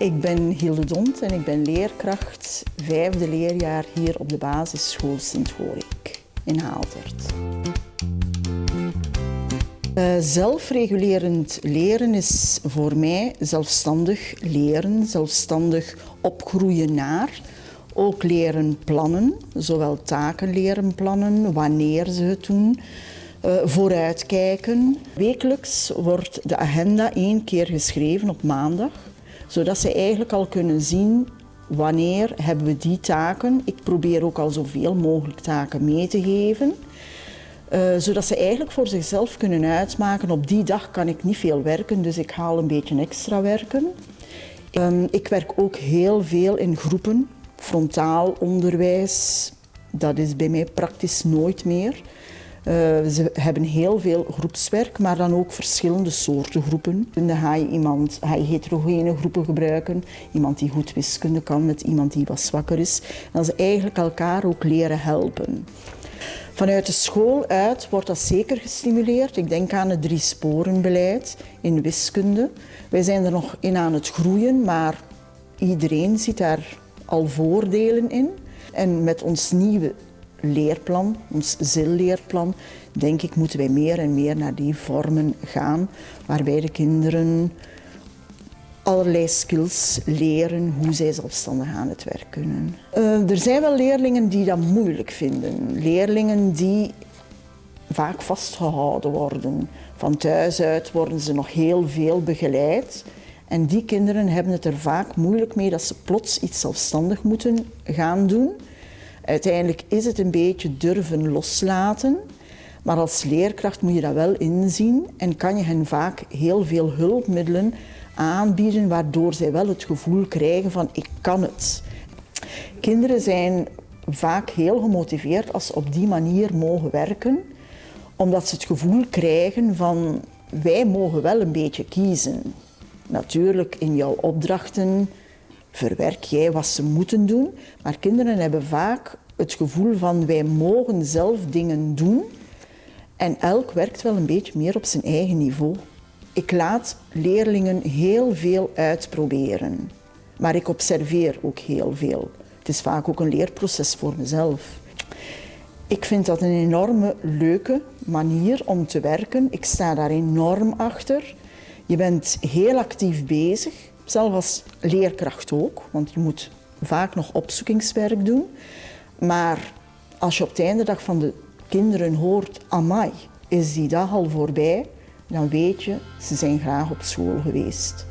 Ik ben Hilde Dont en ik ben leerkracht vijfde leerjaar hier op de basisschool Sint-Gorik in Haaldert. Uh, zelfregulerend leren is voor mij zelfstandig leren, zelfstandig opgroeien naar. Ook leren plannen, zowel taken leren plannen, wanneer ze het doen, uh, vooruitkijken. Wekelijks wordt de agenda één keer geschreven op maandag, zodat ze eigenlijk al kunnen zien wanneer hebben we die taken. Ik probeer ook al zoveel mogelijk taken mee te geven. Uh, zodat ze eigenlijk voor zichzelf kunnen uitmaken, op die dag kan ik niet veel werken, dus ik haal een beetje extra werken. Um, ik werk ook heel veel in groepen, frontaal onderwijs, dat is bij mij praktisch nooit meer. Uh, ze hebben heel veel groepswerk, maar dan ook verschillende soorten groepen. Dan ga je iemand, ga heterogene groepen gebruiken, iemand die goed wiskunde kan met iemand die wat zwakker is. En dat ze eigenlijk elkaar ook leren helpen. Vanuit de school uit wordt dat zeker gestimuleerd. Ik denk aan het drie sporenbeleid in wiskunde. Wij zijn er nog in aan het groeien, maar iedereen ziet daar al voordelen in. En met ons nieuwe leerplan, ons ZIL-leerplan, denk ik moeten wij meer en meer naar die vormen gaan, waarbij de kinderen allerlei skills leren hoe zij zelfstandig aan het werk kunnen. Uh, er zijn wel leerlingen die dat moeilijk vinden. Leerlingen die vaak vastgehouden worden. Van thuis uit worden ze nog heel veel begeleid. En die kinderen hebben het er vaak moeilijk mee dat ze plots iets zelfstandig moeten gaan doen. Uiteindelijk is het een beetje durven loslaten. Maar als leerkracht moet je dat wel inzien en kan je hen vaak heel veel hulpmiddelen aanbieden waardoor zij wel het gevoel krijgen van ik kan het. Kinderen zijn vaak heel gemotiveerd als ze op die manier mogen werken, omdat ze het gevoel krijgen van wij mogen wel een beetje kiezen. Natuurlijk in jouw opdrachten verwerk jij wat ze moeten doen, maar kinderen hebben vaak het gevoel van wij mogen zelf dingen doen en elk werkt wel een beetje meer op zijn eigen niveau. Ik laat leerlingen heel veel uitproberen, maar ik observeer ook heel veel. Het is vaak ook een leerproces voor mezelf. Ik vind dat een enorme leuke manier om te werken. Ik sta daar enorm achter. Je bent heel actief bezig, zelfs als leerkracht ook, want je moet vaak nog opzoekingswerk doen. Maar als je op het einde dag van de kinderen hoort, amai, is die dag al voorbij, dan weet je, ze zijn graag op school geweest.